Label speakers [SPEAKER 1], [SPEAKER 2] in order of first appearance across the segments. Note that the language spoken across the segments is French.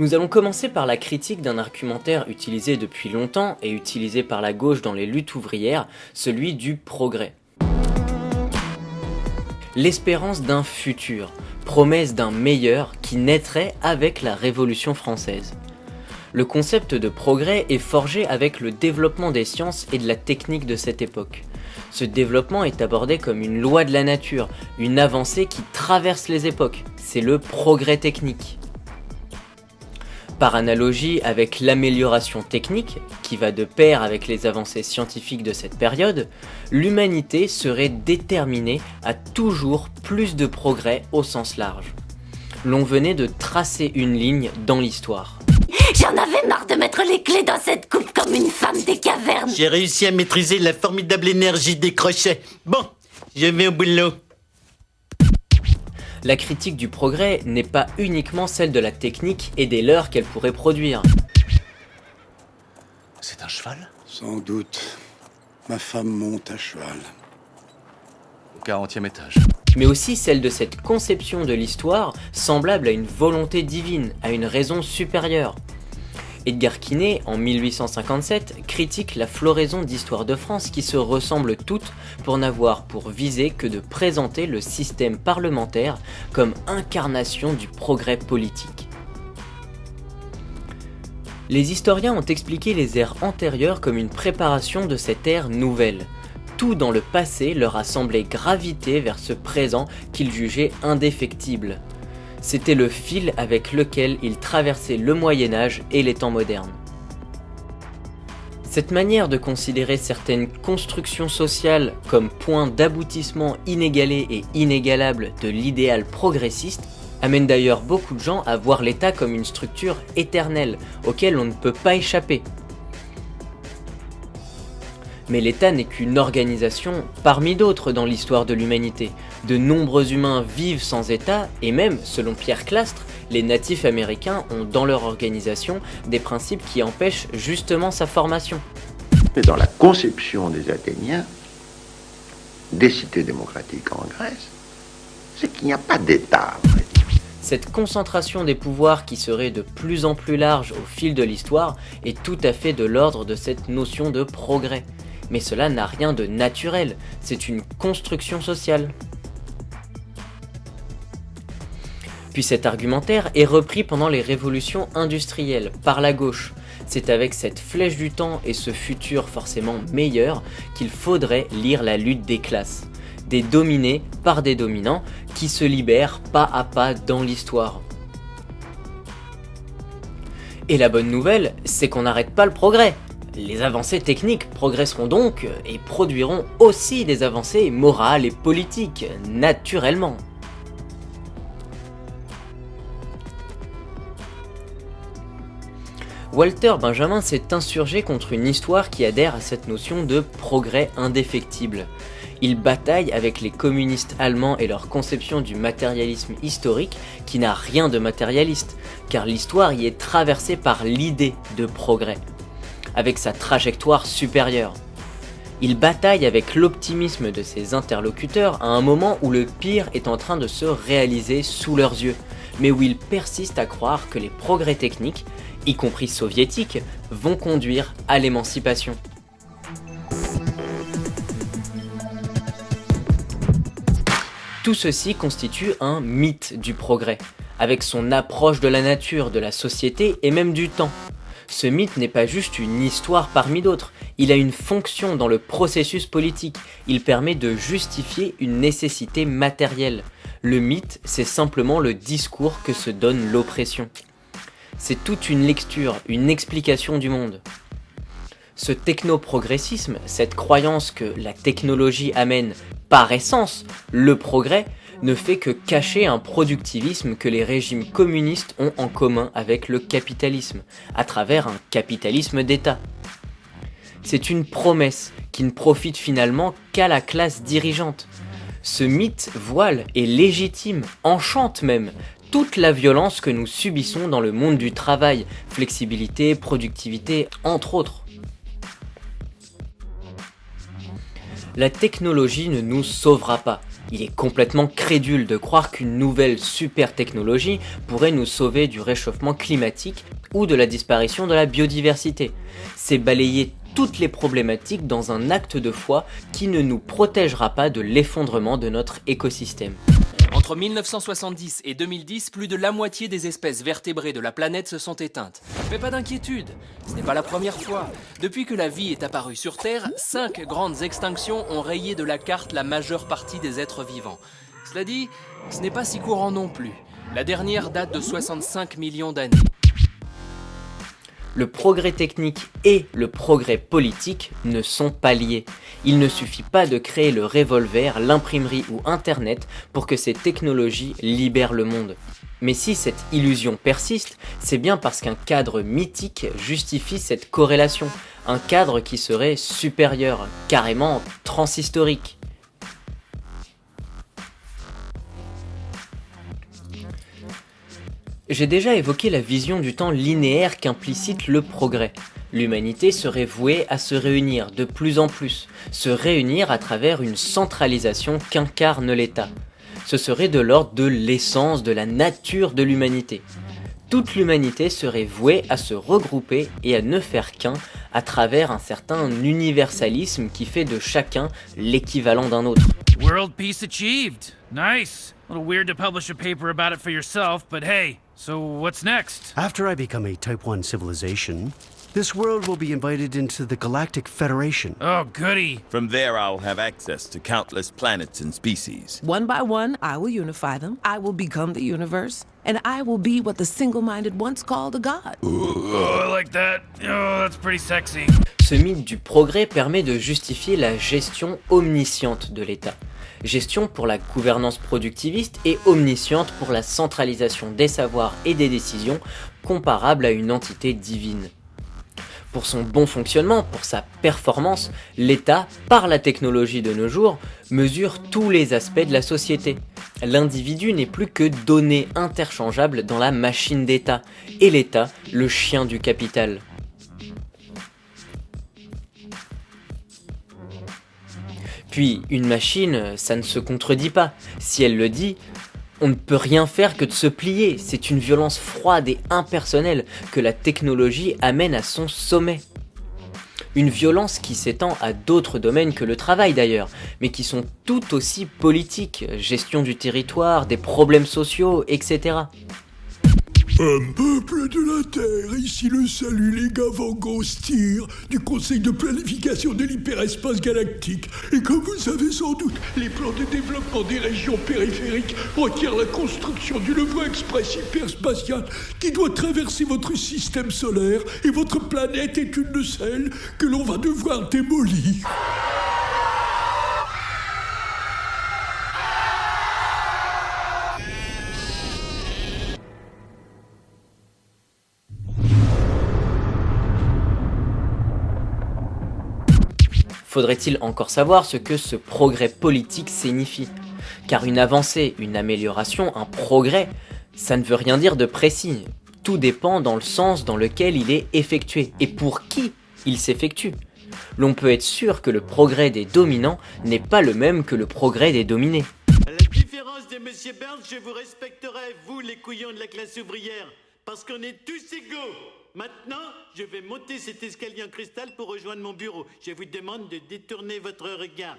[SPEAKER 1] Nous allons commencer par la critique d'un argumentaire utilisé depuis longtemps et utilisé par la gauche dans les luttes ouvrières, celui du progrès. L'espérance d'un futur, promesse d'un meilleur qui naîtrait avec la Révolution française. Le concept de progrès est forgé avec le développement des sciences et de la technique de cette époque. Ce développement est abordé comme une loi de la nature, une avancée qui traverse les époques. C'est le progrès technique. Par analogie avec l'amélioration technique, qui va de pair avec les avancées scientifiques de cette période, l'humanité serait déterminée à toujours plus de progrès au sens large. L'on venait de tracer une ligne dans l'histoire.
[SPEAKER 2] J'en avais marre de mettre les clés dans cette coupe comme une femme des cavernes
[SPEAKER 3] J'ai réussi à maîtriser la formidable énergie des crochets. Bon, je vais au boulot.
[SPEAKER 1] La critique du progrès n'est pas uniquement celle de la technique et des leurres qu'elle pourrait produire.
[SPEAKER 3] C'est un cheval?
[SPEAKER 4] Sans doute. Ma femme monte à cheval.
[SPEAKER 3] Au 40e étage.
[SPEAKER 1] mais aussi celle de cette conception de l'histoire semblable à une volonté divine, à une raison supérieure. Edgar Quinet, en 1857, critique la floraison d'histoires de France qui se ressemblent toutes pour n'avoir pour visée que de présenter le système parlementaire comme incarnation du progrès politique. Les historiens ont expliqué les ères antérieures comme une préparation de cette ère nouvelle. Tout dans le passé leur a semblé graviter vers ce présent qu'ils jugeaient indéfectible. C'était le fil avec lequel ils traversaient le Moyen-Âge et les temps modernes. Cette manière de considérer certaines constructions sociales comme point d'aboutissement inégalé et inégalable de l'idéal progressiste amène d'ailleurs beaucoup de gens à voir l'État comme une structure éternelle, auquel on ne peut pas échapper. Mais l'État n'est qu'une organisation parmi d'autres dans l'histoire de l'humanité. De nombreux humains vivent sans État, et même, selon Pierre Clastre, les natifs américains ont dans leur organisation des principes qui empêchent justement sa formation.
[SPEAKER 5] Mais dans la conception des Athéniens, des cités démocratiques en Grèce, c'est qu'il n'y a pas d'État.
[SPEAKER 1] Cette concentration des pouvoirs qui serait de plus en plus large au fil de l'histoire est tout à fait de l'ordre de cette notion de progrès. Mais cela n'a rien de naturel, c'est une construction sociale. Puis cet argumentaire est repris pendant les révolutions industrielles, par la gauche. C'est avec cette flèche du temps et ce futur forcément meilleur qu'il faudrait lire la lutte des classes. Des dominés par des dominants qui se libèrent pas à pas dans l'histoire. Et la bonne nouvelle, c'est qu'on n'arrête pas le progrès. Les avancées techniques progresseront donc et produiront aussi des avancées morales et politiques, naturellement. Walter Benjamin s'est insurgé contre une histoire qui adhère à cette notion de progrès indéfectible. Il bataille avec les communistes allemands et leur conception du matérialisme historique qui n'a rien de matérialiste, car l'histoire y est traversée par l'idée de progrès, avec sa trajectoire supérieure. Il bataille avec l'optimisme de ses interlocuteurs à un moment où le pire est en train de se réaliser sous leurs yeux, mais où il persiste à croire que les progrès techniques, y compris soviétiques, vont conduire à l'émancipation. Tout ceci constitue un mythe du progrès, avec son approche de la nature, de la société et même du temps. Ce mythe n'est pas juste une histoire parmi d'autres, il a une fonction dans le processus politique, il permet de justifier une nécessité matérielle. Le mythe, c'est simplement le discours que se donne l'oppression. C'est toute une lecture, une explication du monde. Ce technoprogressisme, cette croyance que la technologie amène par essence le progrès, ne fait que cacher un productivisme que les régimes communistes ont en commun avec le capitalisme, à travers un capitalisme d'État. C'est une promesse qui ne profite finalement qu'à la classe dirigeante. Ce mythe voile et légitime, enchante même, toute la violence que nous subissons dans le monde du travail, flexibilité, productivité, entre autres. La technologie ne nous sauvera pas, Il est complètement crédule de croire qu'une nouvelle super technologie pourrait nous sauver du réchauffement climatique ou de la disparition de la biodiversité. C'est balayer toutes les problématiques dans un acte de foi qui ne nous protégera pas de l'effondrement de notre écosystème.
[SPEAKER 6] Entre 1970 et 2010, plus de la moitié des espèces vertébrées de la planète se sont éteintes. Mais pas d'inquiétude, ce n'est pas la première fois. Depuis que la vie est apparue sur Terre, cinq grandes extinctions ont rayé de la carte la majeure partie des êtres vivants. Cela dit, ce n'est pas si courant non plus. La dernière date de 65 millions d'années
[SPEAKER 1] le progrès technique et le progrès politique ne sont pas liés. Il ne suffit pas de créer le revolver, l'imprimerie ou Internet pour que ces technologies libèrent le monde. Mais si cette illusion persiste, c'est bien parce qu'un cadre mythique justifie cette corrélation, un cadre qui serait supérieur, carrément transhistorique. J'ai déjà évoqué la vision du temps linéaire qu'implicite le progrès. L'humanité serait vouée à se réunir de plus en plus, se réunir à travers une centralisation qu'incarne l'État. Ce serait de l'ordre de l'essence, de la nature de l'humanité. Toute l'humanité serait vouée à se regrouper et à ne faire qu'un à travers un certain universalisme qui fait de chacun l'équivalent d'un autre.
[SPEAKER 7] World peace achieved. Nice. A little weird to publish a paper about it for yourself, but hey, so what's next?
[SPEAKER 8] After I become a Type 1 civilization, this world will be invited into the Galactic Federation.
[SPEAKER 7] Oh, goody.
[SPEAKER 9] From there, I'll have access to countless planets and species.
[SPEAKER 10] One by one, I will unify them. I will become the universe. And I will be what the single-minded once called a god.
[SPEAKER 7] Oh, I like that. Oh, that's pretty sexy.
[SPEAKER 1] Ce mythe du progrès permet de justifier la gestion omnisciente de l'État gestion pour la gouvernance productiviste et omnisciente pour la centralisation des savoirs et des décisions comparable à une entité divine. Pour son bon fonctionnement, pour sa performance, l'État, par la technologie de nos jours, mesure tous les aspects de la société. L'individu n'est plus que données interchangeables dans la machine d'État, et l'État, le chien du capital. Puis, une machine, ça ne se contredit pas. Si elle le dit, on ne peut rien faire que de se plier. C'est une violence froide et impersonnelle que la technologie amène à son sommet. Une violence qui s'étend à d'autres domaines que le travail d'ailleurs, mais qui sont tout aussi politiques, gestion du territoire, des problèmes sociaux, etc.
[SPEAKER 11] Un peuple de la Terre, ici le salut les gars Van du Conseil de planification de l'hyperespace galactique. Et comme vous savez sans doute, les plans de développement des régions périphériques requièrent la construction d'une voie express hyperspatiale qui doit traverser votre système solaire et votre planète est une de celles que l'on va devoir démolir.
[SPEAKER 1] Faudrait-il encore savoir ce que ce progrès politique signifie Car une avancée, une amélioration, un progrès, ça ne veut rien dire de précis. Tout dépend dans le sens dans lequel il est effectué et pour qui il s'effectue. L'on peut être sûr que le progrès des dominants n'est pas le même que le progrès des dominés.
[SPEAKER 3] La différence de Monsieur Burns, je vous respecterai, vous les couillons de la classe ouvrière, parce qu'on est tous égaux. Maintenant, je vais monter cet escalier en cristal pour rejoindre mon bureau. Je vous demande de détourner votre regard.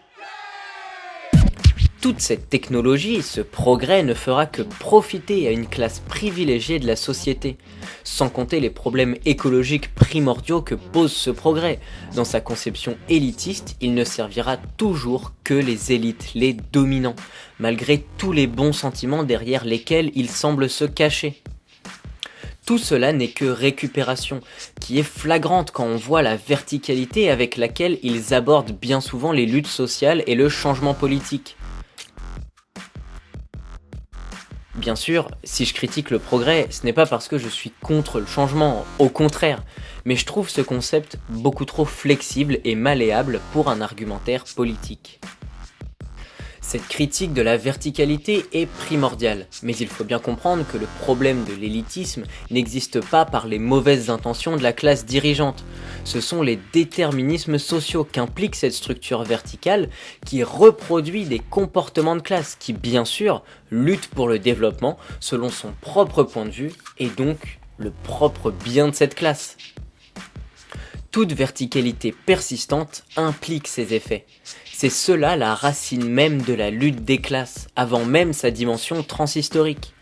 [SPEAKER 1] Toute cette technologie, ce progrès ne fera que profiter à une classe privilégiée de la société, sans compter les problèmes écologiques primordiaux que pose ce progrès. Dans sa conception élitiste, il ne servira toujours que les élites, les dominants, malgré tous les bons sentiments derrière lesquels il semble se cacher. Tout cela n'est que récupération, qui est flagrante quand on voit la verticalité avec laquelle ils abordent bien souvent les luttes sociales et le changement politique. Bien sûr, si je critique le progrès, ce n'est pas parce que je suis contre le changement, au contraire, mais je trouve ce concept beaucoup trop flexible et malléable pour un argumentaire politique. Cette critique de la verticalité est primordiale, mais il faut bien comprendre que le problème de l'élitisme n'existe pas par les mauvaises intentions de la classe dirigeante. Ce sont les déterminismes sociaux qu'implique cette structure verticale qui reproduit des comportements de classe qui, bien sûr, luttent pour le développement selon son propre point de vue et donc le propre bien de cette classe. Toute verticalité persistante implique ces effets. C'est cela la racine même de la lutte des classes, avant même sa dimension transhistorique.